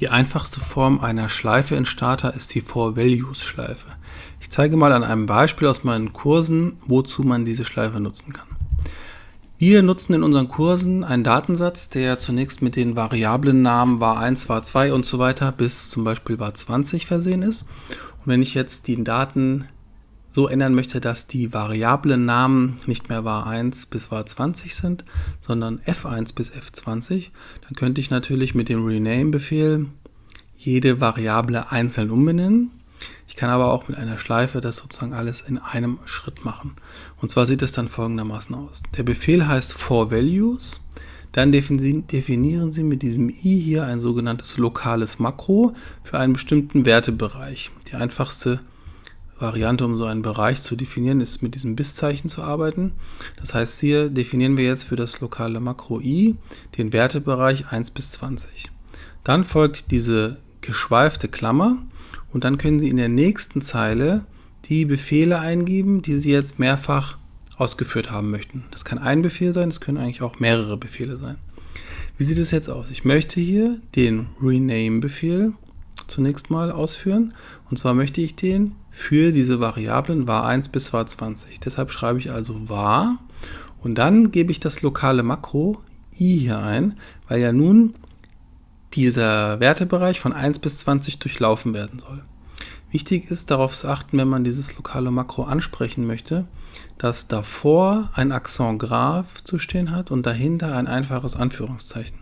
Die einfachste Form einer Schleife in Starter ist die For-Values-Schleife. Ich zeige mal an einem Beispiel aus meinen Kursen, wozu man diese Schleife nutzen kann. Wir nutzen in unseren Kursen einen Datensatz, der zunächst mit den Variablennamen var1, var2 und so weiter bis zum Beispiel var20 versehen ist. Und wenn ich jetzt die Daten so ändern möchte, dass die Variablennamen nicht mehr var1 bis var20 sind, sondern f1 bis f20, dann könnte ich natürlich mit dem Rename-Befehl jede Variable einzeln umbenennen. Ich kann aber auch mit einer Schleife das sozusagen alles in einem Schritt machen. Und zwar sieht es dann folgendermaßen aus. Der Befehl heißt forValues. Dann definieren Sie mit diesem i hier ein sogenanntes lokales Makro für einen bestimmten Wertebereich. Die einfachste Variante, um so einen Bereich zu definieren, ist mit diesem Bis-Zeichen zu arbeiten. Das heißt, hier definieren wir jetzt für das lokale Makro i den Wertebereich 1 bis 20. Dann folgt diese geschweifte Klammer und dann können Sie in der nächsten Zeile die Befehle eingeben, die Sie jetzt mehrfach ausgeführt haben möchten. Das kann ein Befehl sein, das können eigentlich auch mehrere Befehle sein. Wie sieht es jetzt aus? Ich möchte hier den Rename-Befehl zunächst mal ausführen. Und zwar möchte ich den für diese Variablen var1 bis var20. Deshalb schreibe ich also var und dann gebe ich das lokale Makro i hier ein, weil ja nun dieser Wertebereich von 1 bis 20 durchlaufen werden soll. Wichtig ist darauf zu achten, wenn man dieses lokale Makro ansprechen möchte, dass davor ein Akzent Graph zu stehen hat und dahinter ein einfaches Anführungszeichen.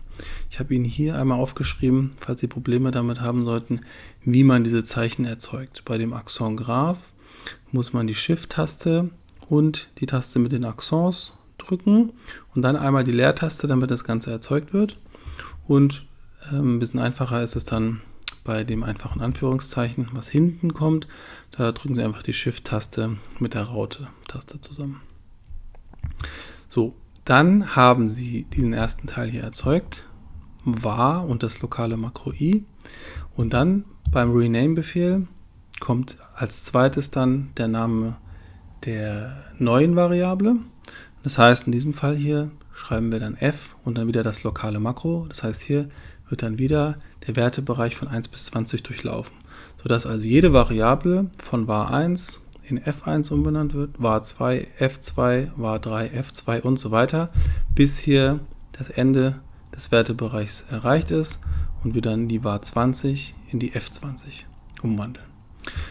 Ich habe Ihnen hier einmal aufgeschrieben, falls Sie Probleme damit haben sollten, wie man diese Zeichen erzeugt. Bei dem Akzent Graph muss man die Shift-Taste und die Taste mit den Akzents drücken und dann einmal die Leertaste, damit das Ganze erzeugt wird. Und ähm, ein bisschen einfacher ist es dann bei dem einfachen Anführungszeichen, was hinten kommt. Da drücken Sie einfach die Shift-Taste mit der Raute-Taste zusammen. So, dann haben Sie diesen ersten Teil hier erzeugt var und das lokale Makro i. Und dann beim Rename-Befehl kommt als zweites dann der Name der neuen Variable. Das heißt, in diesem Fall hier schreiben wir dann f und dann wieder das lokale Makro. Das heißt, hier wird dann wieder der Wertebereich von 1 bis 20 durchlaufen, sodass also jede Variable von var1 in f1 umbenannt wird, var2, f2, var3, f2 und so weiter, bis hier das Ende des Wertebereichs erreicht ist und wir dann die var 20 in die f20 umwandeln.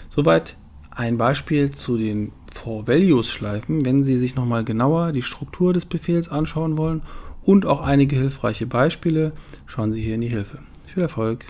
Soweit ein Beispiel zu den For-Values-Schleifen. Wenn Sie sich nochmal genauer die Struktur des Befehls anschauen wollen und auch einige hilfreiche Beispiele, schauen Sie hier in die Hilfe. Viel Erfolg!